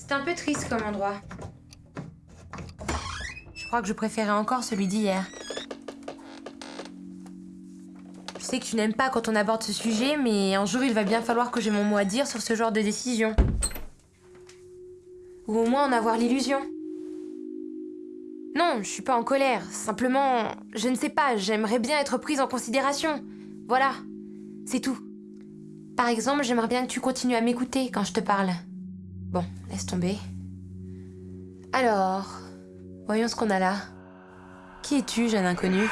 C'est un peu triste comme endroit. Je crois que je préférais encore celui d'hier. Je sais que tu n'aimes pas quand on aborde ce sujet, mais un jour il va bien falloir que j'ai mon mot à dire sur ce genre de décision. Ou au moins en avoir l'illusion. Non, je suis pas en colère. Simplement, je ne sais pas, j'aimerais bien être prise en considération. Voilà, c'est tout. Par exemple, j'aimerais bien que tu continues à m'écouter quand je te parle. Bon, laisse tomber. Alors, voyons ce qu'on a là. Qui es-tu, jeune inconnu?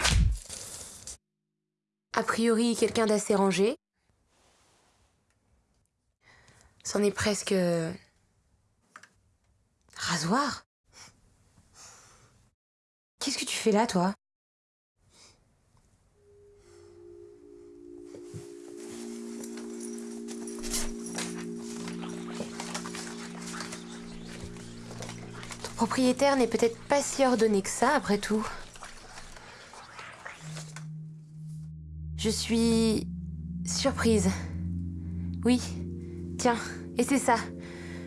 A priori, quelqu'un d'assez rangé. C'en est presque... Rasoir Qu'est-ce que tu fais là, toi? Propriétaire n'est peut-être pas si ordonné que ça, après tout. Je suis... surprise. Oui, tiens, et c'est ça.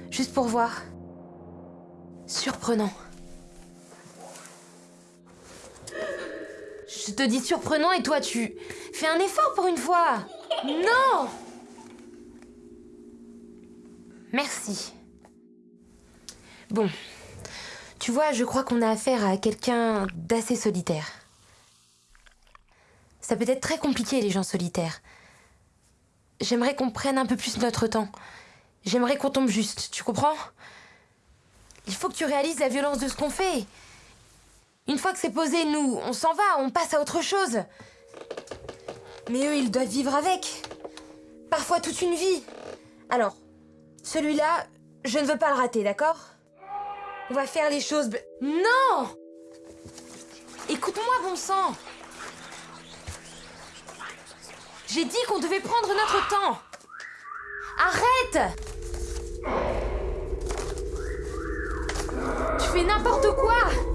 Juste pour voir. Surprenant. Je te dis surprenant et toi tu fais un effort pour une fois. Non Merci. Bon. Tu vois, je crois qu'on a affaire à quelqu'un d'assez solitaire. Ça peut être très compliqué les gens solitaires. J'aimerais qu'on prenne un peu plus notre temps. J'aimerais qu'on tombe juste, tu comprends? Il faut que tu réalises la violence de ce qu'on fait. Une fois que c'est posé, nous, on s'en va, on passe à autre chose. Mais eux, ils doivent vivre avec. Parfois toute une vie. Alors, celui-là, je ne veux pas le rater, d'accord? On va faire les choses... Non Écoute-moi, bon sang. J'ai dit qu'on devait prendre notre temps. Arrête Tu fais n'importe quoi